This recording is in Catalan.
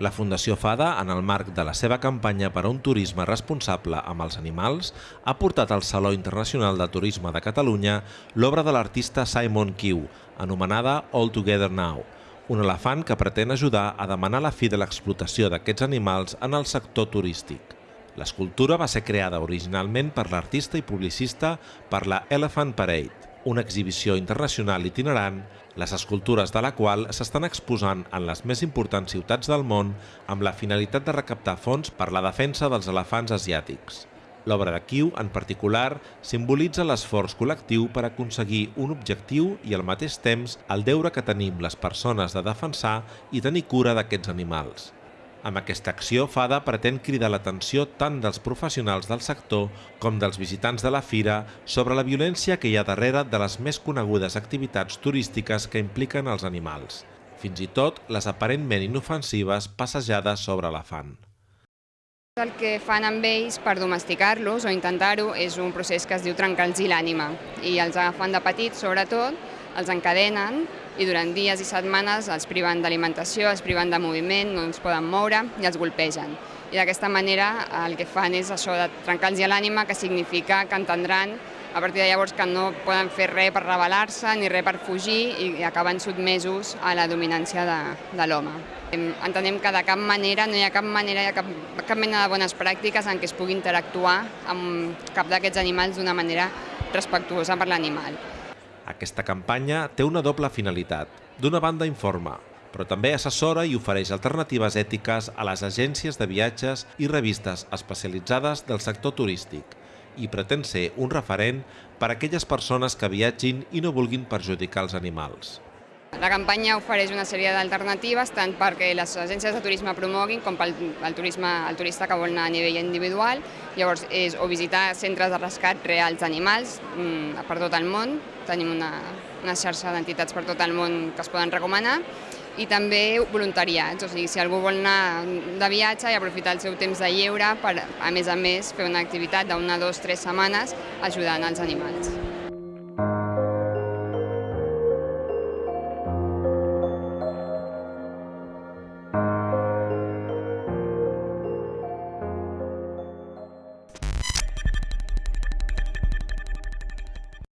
La Fundació FADA, en el marc de la seva campanya per a un turisme responsable amb els animals, ha portat al Saló Internacional de Turisme de Catalunya l'obra de l'artista Simon Kiu, anomenada All Together Now, un elefant que pretén ajudar a demanar la fi de l'explotació d'aquests animals en el sector turístic. L'escultura va ser creada originalment per l'artista i publicista per la Elephant Parade, una exhibició internacional itinerant, les escultures de la qual s'estan exposant en les més importants ciutats del món amb la finalitat de recaptar fons per la defensa dels elefants asiàtics. L'obra de Kiu, en particular, simbolitza l'esforç col·lectiu per aconseguir un objectiu i al mateix temps el deure que tenim les persones de defensar i tenir cura d'aquests animals. Amb aquesta acció, FADA pretén cridar l'atenció tant dels professionals del sector com dels visitants de la fira sobre la violència que hi ha darrere de les més conegudes activitats turístiques que impliquen els animals, fins i tot les aparentment inofensives passejades sobre elefant. El que fan amb ells per domesticar-los o intentar-ho és un procés que es diu trencar-los l'ànima i els agafen de petits sobretot els encadenen i durant dies i setmanes els priven d'alimentació, els priven de moviment, no els poden moure i els golpegen. I d'aquesta manera el que fan és això de trencar-los l'ànima, que significa que entendran a partir de llavors que no poden fer res per rebel·lar-se ni res per fugir i acaben sotmesos a la dominància de, de l'home. Entenem que de cap manera, no hi ha cap manera, hi ha cap, cap mena de bones pràctiques en què es pugui interactuar amb cap d'aquests animals d'una manera respectuosa per l'animal. Aquesta campanya té una doble finalitat. D'una banda informa, però també assessora i ofereix alternatives ètiques a les agències de viatges i revistes especialitzades del sector turístic i pretén ser un referent per a aquelles persones que viatgin i no vulguin perjudicar els animals. La campanya ofereix una sèrie d'alternatives tant perquè les agències de turisme promoguin com pel el, turisme, el turista que vol anar a nivell individual. Llavors, és o visitar centres de rescat reals d'animals mm, per tot el món. Tenim una, una xarxa d'entitats per tot el món que es poden recomanar i també voluntariats, o sigui, si algú vol anar de viatge i aprofitar el seu temps de lleure per, a més a més, fer una activitat d'una, dues, tres setmanes ajudant els animals.